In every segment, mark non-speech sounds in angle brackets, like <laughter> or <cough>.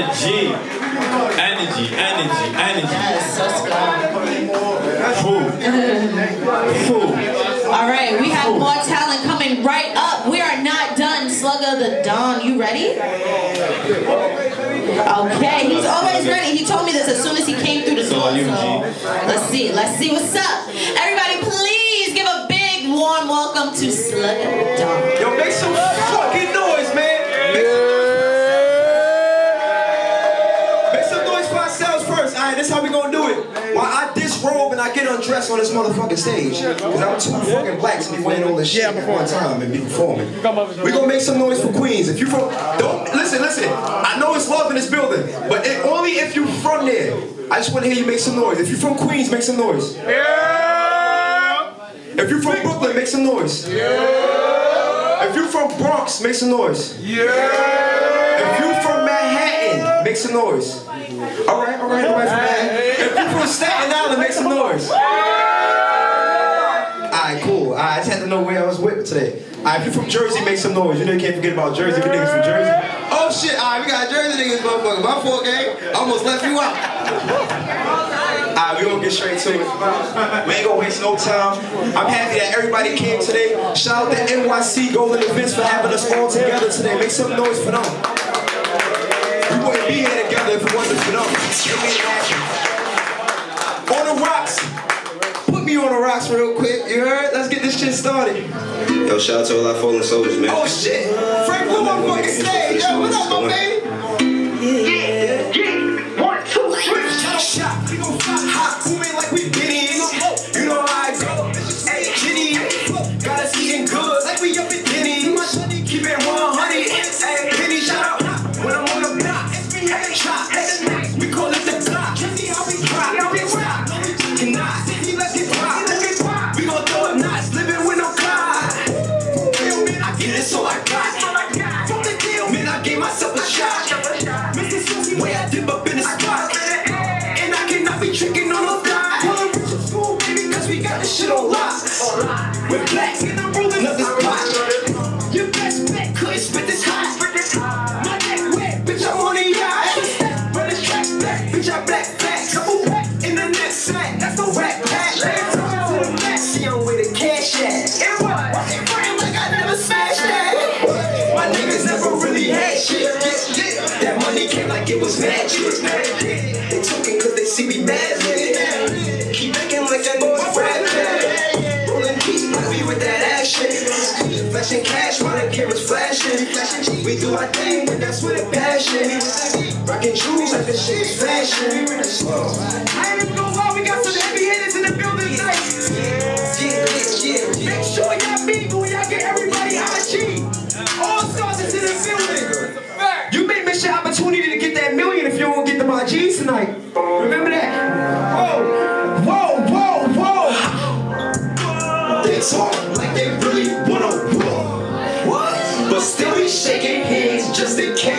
Energy. Energy, energy, energy. Yes, let's go. Food. Food. All right, we have more talent coming right up. We are not done. Slugger the Don, you ready? Okay, he's always ready. He told me this as soon as he came through the So door. So let's see, let's see what's up. Everybody, please give a big warm welcome to Slugger the Don. Yo, make some fucking I get undressed on this motherfucking stage, because I'm too fucking black to be wearing all this shit at one time and be performing. We gonna make some noise for Queens. If you from, don't listen, listen. I know it's love in this building, but it, only if you from there. I just want to hear you make some noise. If you from Queens, make some noise. Yeah! If you from Brooklyn, make some noise. Yeah! If you from Bronx, make some noise. Yeah! If you from Manhattan, make some noise. All right, all right, all right from Manhattan. You from Staten Island, make some noise. All right, cool. I just had to know where I was with today. All right, if you from Jersey, make some noise. You know you can't forget about Jersey. If you niggas from Jersey. Oh shit! All right, we got Jersey niggas, motherfucker. My fault, gang. I almost left you out. Alright, we gonna get straight to it. We ain't gonna waste no time. I'm happy that everybody came today. Shout out to NYC Golden Events for having us all together today. Make some noise for them. We wouldn't be here together if it wasn't for them. It. On the rocks. Put me on the rocks real quick. You heard? Let's get this shit started. Yo, shout out to all our fallen soldiers, man. Oh shit! Frank Blue on fucking stage. Yo, what up, my baby? Bitch, I black back. Couple back in the next sack, that's the whack pack. To the back, see I'm with a cash at. And what? Walking frame like I never smashed that. My niggas never really had shit. That money came like it was magic. They talking cause they see me mad lit. Flashing. We do our thing, and that's with a passion. Rocking shoes like this shit is fashion. I ain't even gonna lie, we got some heavy hitters in the building tonight. Yeah, yeah, yeah. Make sure y'all meet when y'all get everybody IG. All stars is in the building. You may miss your opportunity to get that million if you don't get them IGs tonight. Remember that? Oh, whoa, whoa, whoa, whoa. They talk like they really. But still be shaking hands just in case.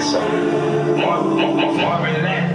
think so. More, more, more, more than that.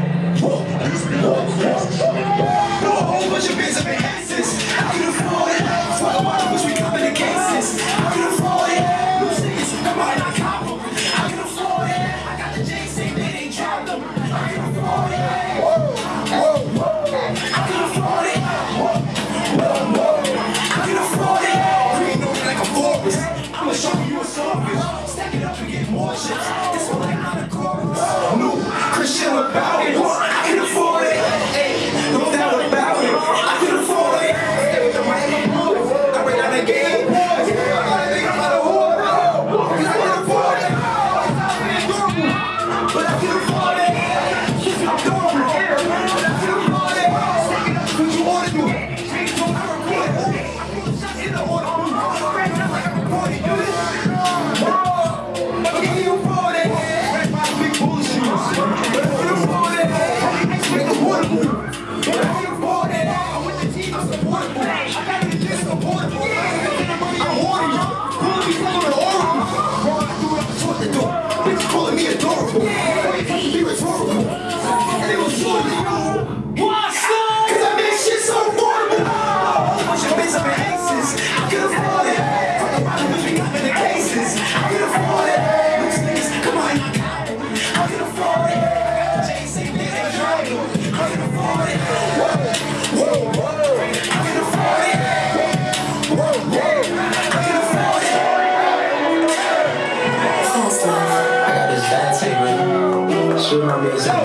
Thank.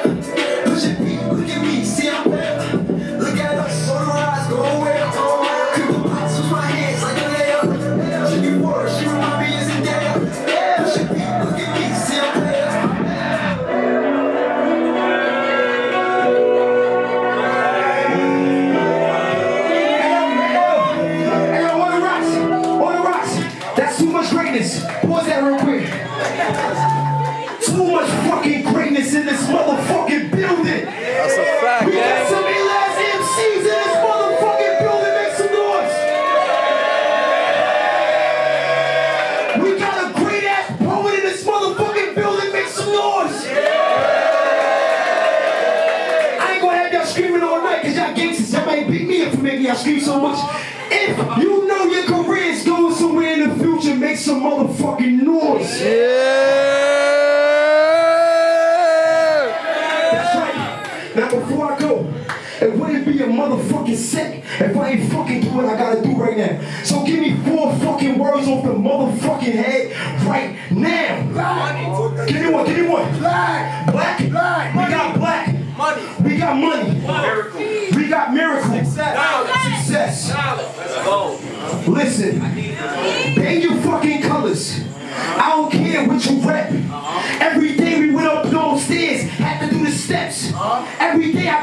much greatness. Pause that real quick. Too much fucking greatness in this motherfucking building. That's a fact, we man. got some ill MCs in this motherfucking building. Make some noise. We got a great ass poet in this motherfucking building. Make some noise. I ain't gonna have y'all screaming all y'all beat me up for making y'all scream so much. If you know your career is going make some motherfucking noise. Yeah. That's right. Now before I go, it wouldn't be a motherfucking sick, if I ain't fucking do what I gotta do right now. So give me four fucking words off the motherfucking head right now. Black. Give me one, give me one. Black. Black. black. We got black. Money. We got money. Miracle. We got miracle. Success. Success. Let's go. Listen. today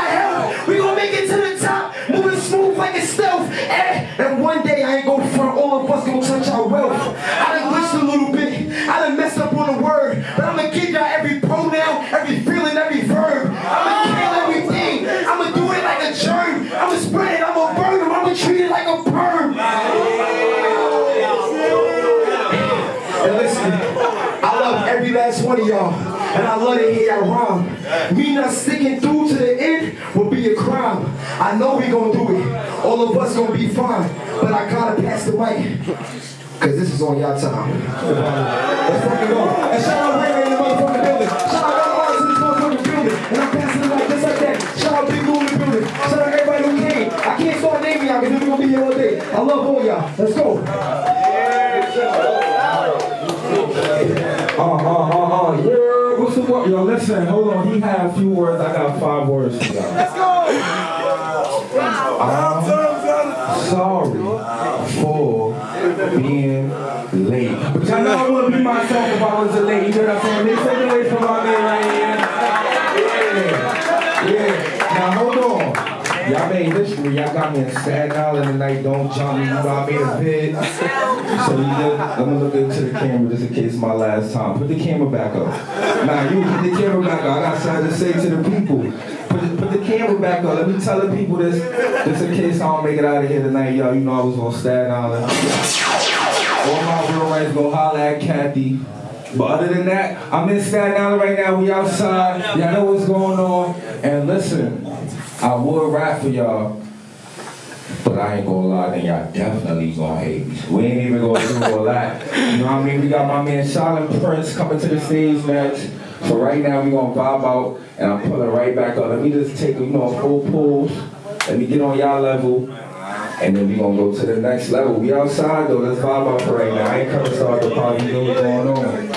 all help. We gonna make it to the top, moving smooth like a stealth. And, and one day I ain't gonna front, all of us gonna touch our wealth. I done glitched a little bit. I done messed up on the word. But I'ma give y'all every pronoun, every feeling, every verb. I'ma kill everything. I'ma do it like a germ. I'ma spread it, I'ma burn them, I'ma treat it like a perm. And listen, I love every last one of y'all. And I love to hear y'all rhyme. Me not sticking through to the end will be a crime. I know we gonna do it. All of us gonna be fine. But I gotta pass the mic. Cause this is on y'all time. Let's fucking go. And shout out Ray Ray in the motherfucking building. Shout out all artists in this motherfucking building. And I'm passing the mic just like that. Shout out Big Lou in the building. Shout out everybody who came. I can't start naming y'all because we're gonna be here all day. I love all y'all. Let's go. Uh, uh, yeah, what's the word? Yo, listen, hold on. He had a few words. I got five words for y'all. Let's go! I'm sorry for being late. But y'all know I wouldn't be myself if I was late. You know what I'm saying? They take away from my man right here. Y'all made history. Y'all got me in Staten Island tonight. Don't jump me. You know I made a bid. <laughs> So you did, let me look into the camera just in case my last time. Put the camera back up. Nah, you put the camera back up. I got something to say to the people. Put the, put the camera back up. Let me tell the people this, just in case I don't make it out of here tonight. Y'all, you know I was on Staten Island. All my real rights go holler at Kathy. But other than that, I'm in Staten Island right now. We outside. Y'all know what's going on. And listen, I would rap for y'all. But I ain't gonna lie, then y'all definitely gonna hate me. We ain't even gonna do all that. You know what I mean? We got my man Silent Prince coming to the stage next. So right now we gonna vibe out and I'm pulling right back up. Let me just take you know a full pulse. Let me get on y'all level. And then we gonna go to the next level. We outside though, let's vibe out for right now. I ain't coming to start the party, you know what's going on.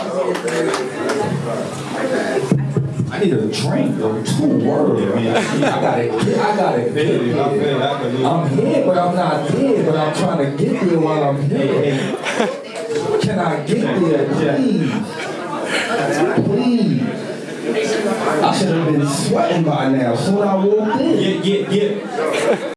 I need a drink, though. Two words. I got it. I got it. <laughs> I'm here, but I'm not there. But I'm trying to get there while I'm here. Can I get there, please? Please. I should have been sweating by now. Soon I walked in. Yeah, yeah, yeah.